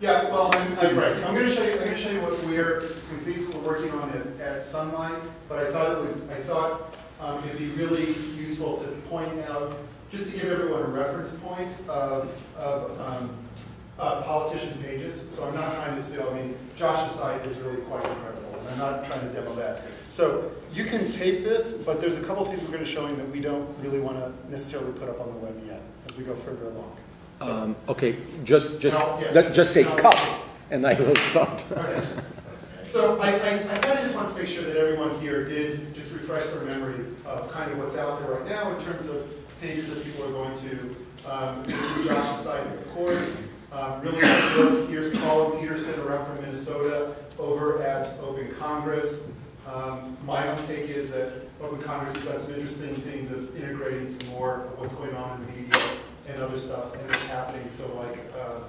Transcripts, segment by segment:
Yeah, well, I'm, I'm right. I'm gonna show you, I'm gonna show you what we're, some things we're working on at, at Sunlight, but I thought it was, I thought, um, it'd be really useful to point out, just to give everyone a reference point of, of, um, uh, politician pages, so I'm not trying to steal, I mean, Josh's site is really quite incredible, and I'm not trying to demo that. So, you can tape this, but there's a couple things we're gonna show you that we don't really wanna necessarily put up on the web yet, as we go further along. Um, okay, just, just, No, yeah. ju- just say No. cut, and I will stop. Okay. So I, I, I kind of just wanted to make sure that everyone here did just refresh their memory of kind of what's out there right now in terms of pages that people are going to. Um, this is Josh's site, of course. Um, really good work. Here's Collin Peterson, around from Minnesota, over at Open Congress. Um, my own take is that Open Congress has got some interesting things of integrating some more of what's going on in the media and other stuff, and it's happening. So like uh,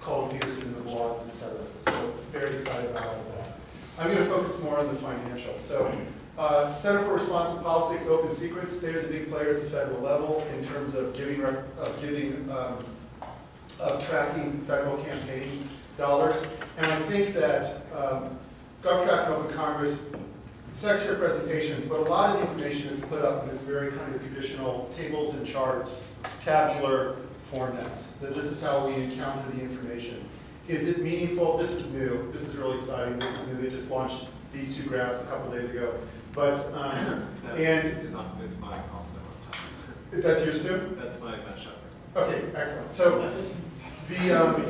Collin Peterson in the blogs, et cetera. So very excited about all of that. I'm going to focus more on the financial. So, uh, Center for Responsive Politics, Open Secrets, they're the big player at the federal level in terms of giving, of giving, um, of tracking federal campaign dollars. And I think that um, GovTrack and Open Congress, sexier presentations, but a lot of the information is put up in this very kind of traditional tables and charts, tabular formats, that this is how we encounter the information. Is it meaningful? This is new. This is really exciting. This is new. They just launched these two graphs a couple days ago. But, um, And- is on, is mine also. that's yours too? That's my mashup. Okay, excellent. So, the, um,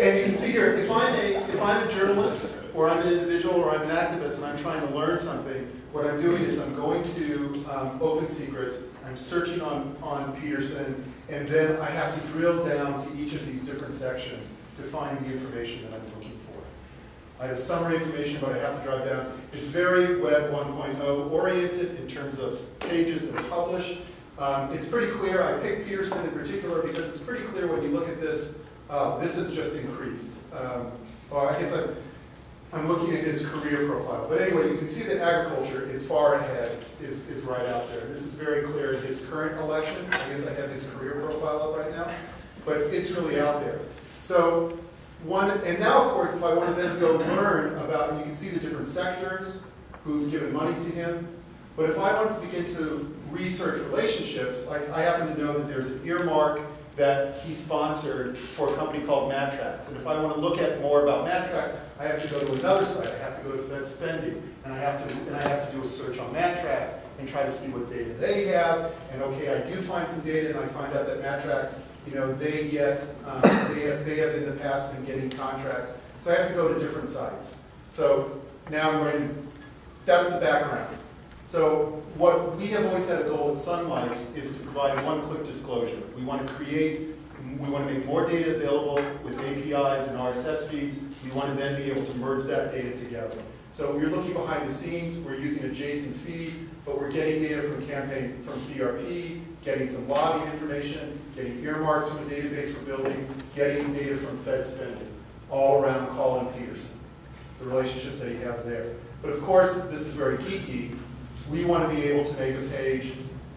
and you can see here, if I'm a, if I'm a journalist, or I'm an individual, or I'm an activist, and I'm trying to learn something, what I'm doing is I'm going to um, Open Secrets, I'm searching on, on Peterson, and then I have to drill down to each of these different sections to find the information that I'm looking for. I have summary information, but I have to drive down. It's very Web 1.0 oriented in terms of pages that are published. Um, it's pretty clear, I picked Peterson in particular because it's pretty clear when you look at this, uh, this has just increased. Um, or I guess I'm, I'm looking at his career profile. But anyway, you can see that agriculture is far ahead, is, is right out there. This is very clear in his current election. I guess I have his career profile up right now, but it's really out there. So one, and now of course, if I want to then go learn about, you can see the different sectors who've given money to him. But if I want to begin to research relationships, like I happen to know that there's an earmark that he sponsored for a company called Matrax. And if I want to look at more about Matrax, I have to go to another site. I have to go to Fed Spending, and I have to and I have to do a search on Matrax and try to see what data they have. And okay, I do find some data, and I find out that Matrax, you know, they get um, they have they have in the past been getting contracts. So I have to go to different sites. So now I'm going to. That's the background. So what we have always had a goal at Sunlight is to provide one-click disclosure. We want to create, we want to make more data available with APIs and RSS feeds. We want to then be able to merge that data together. So we're looking behind the scenes, we're using a JSON feed, but we're getting data from campaign, from CRP, getting some lobbying information, getting earmarks from the database we're building, getting data from Fed spending, all around Collin Peterson, the relationships that he has there. But of course, this is very geeky, we want to be able to make a page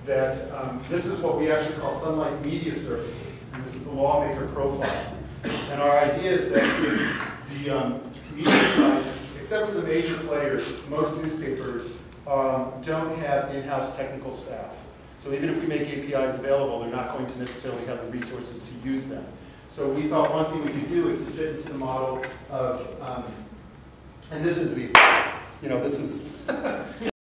that, um, this is what we actually call Sunlight Media Services, and this is the lawmaker profile. And our idea is that the um, media sites, except for the major players, most newspapers um, don't have in-house technical staff. So even if we make APIs available, they're not going to necessarily have the resources to use them. So we thought one thing we could do is to fit into the model of, um, and this is the, you know, this is